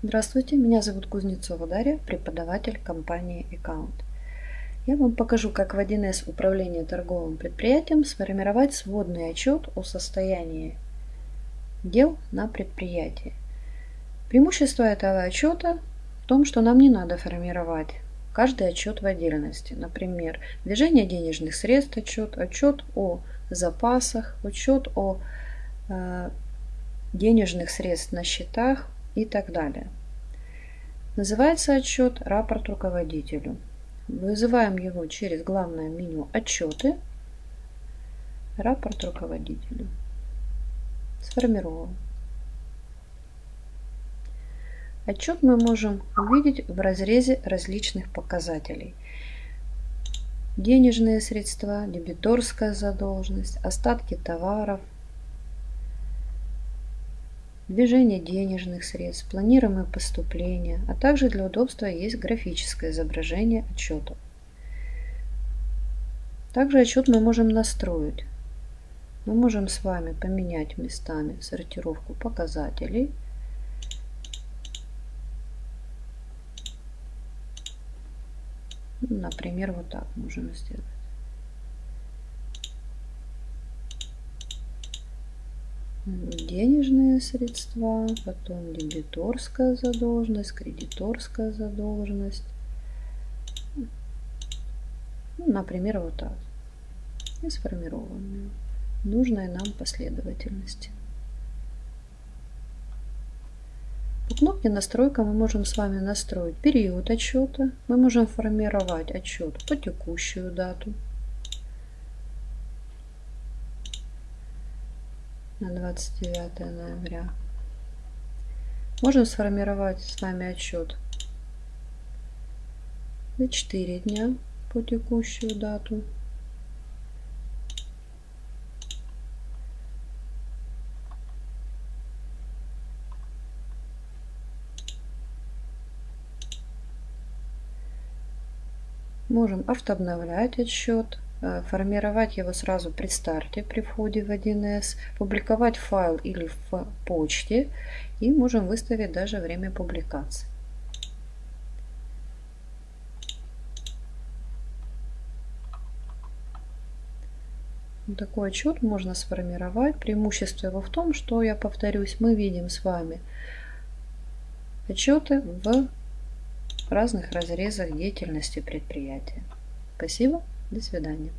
Здравствуйте, меня зовут Кузнецова Дарья, преподаватель компании Account. Я вам покажу, как в 1С управления торговым предприятием сформировать сводный отчет о состоянии дел на предприятии. Преимущество этого отчета в том, что нам не надо формировать каждый отчет в отдельности. Например, движение денежных средств отчет, отчет о запасах, отчет о э, денежных средств на счетах, и так далее. Называется отчет «Рапорт руководителю». Вызываем его через главное меню «Отчеты», «Рапорт руководителю». Сформирован. Отчет мы можем увидеть в разрезе различных показателей. Денежные средства, дебиторская задолженность, остатки товаров – движение денежных средств, планируемые поступления, а также для удобства есть графическое изображение отчета. Также отчет мы можем настроить. Мы можем с вами поменять местами сортировку показателей. Например, вот так можем сделать. Денежные средства, потом дебиторская задолженность, кредиторская задолженность. Ну, например, вот так. И сформированные нужной нам последовательности. По кнопке настройка мы можем с вами настроить период отчета. Мы можем формировать отчет по текущую дату. На 29 ноября. Можем сформировать с вами отчет за 4 дня по текущую дату. Можем автообновлять отчет Э, формировать его сразу при старте, при входе в 1С, публиковать файл или в почте и можем выставить даже время публикации. Такой отчет можно сформировать. Преимущество его в том, что, я повторюсь, мы видим с вами отчеты в разных разрезах деятельности предприятия. Спасибо. До свидания.